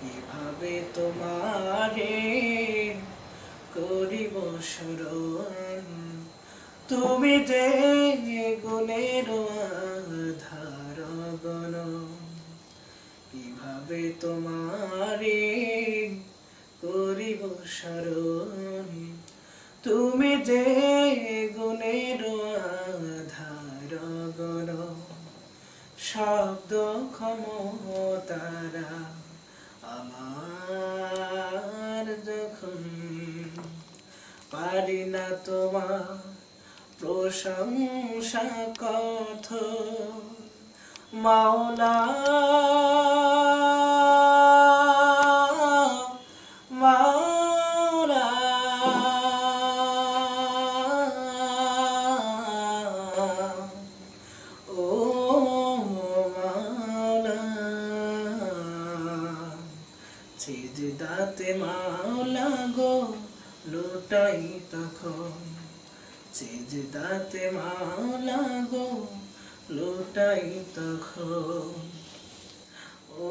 কীভাবে তোমারে করিব স্মরণ? তুমি যে গুণের আধার গণ। কীভাবে তোমারে করিব স্মরণ? তুমি যে শব্দ ক্ষমতারা আমার যখন পারি না তোমার প্রশংসা কথ মাওলা সিজদাতে মাওলা গো লুটাই তখন। সিজদাতে মাওলা গো লুটাই তখন। ও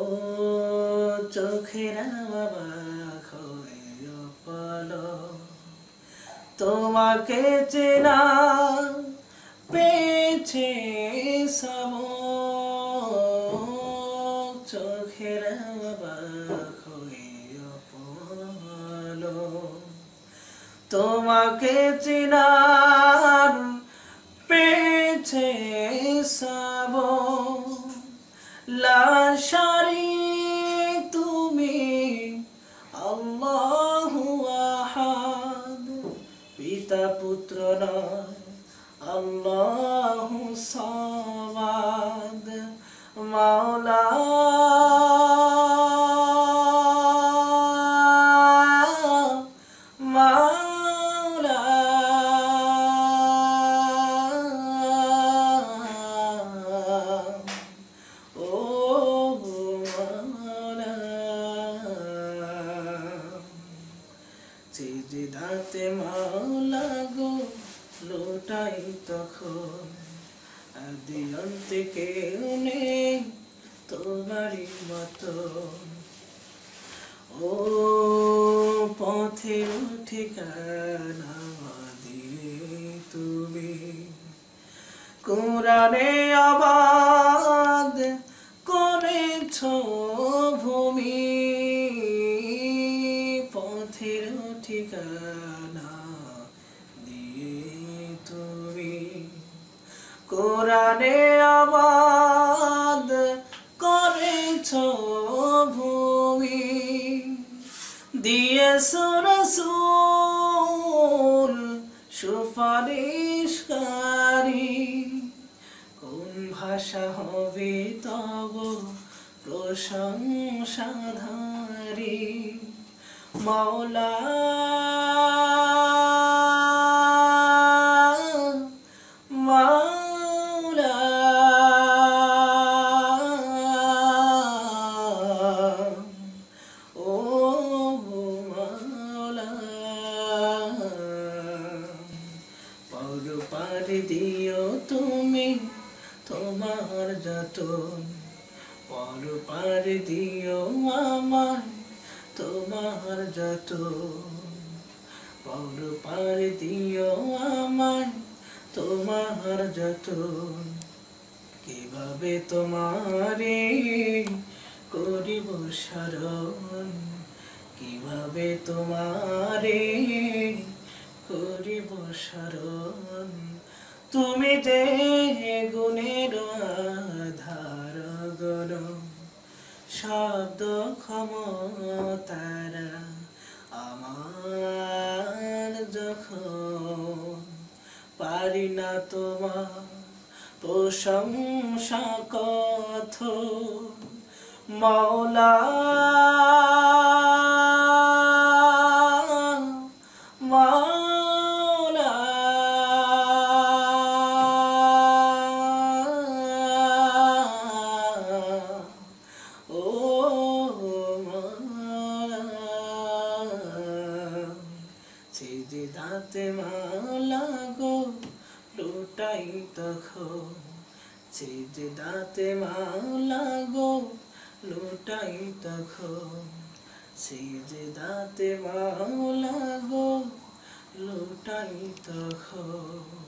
চোখেরা বাবা খয় পলো তোমাকে চেনা পেয়েছে সব চোখের তোমাকে চেনার পেয়েছে সব লাশারি তুমি আল্লাহু আহাদ। পিতা পুত্র নয় আল্লাহু সামাদ। মাওলা সিজদাতে মাওলা গো লোটাই তখন। আদি অন্তে কেউ নেই তোমারই মতো ও পথের ঠিকানা দিলে তুমি। কোরআনে আবাদ কোরআনে আবাদ করেছ ভূমি দিয়েছ রসুল সুপারিশকারী। কোন ভাষা হবে তব প্রশংসাধারী। মাওলা যতন পর পার দিও আমার তোমার যতন। পর পার দিও আমায় তোমার যতন। কীভাবে তোমারে করিব স্মরণ কীভাবে তোমারে করিব স্মরণ তুমি যে গুণের আধার গণ শব্দ ক্ষমতারা আমার যখন পারি না তোমার প্রশংসা কথ, মৌলা দাঁতে মালা গো, লোটাই তখন। দাঁতে মালা গো, লোটাই তখন। দাঁতে মালা গো, লোটাই তখন।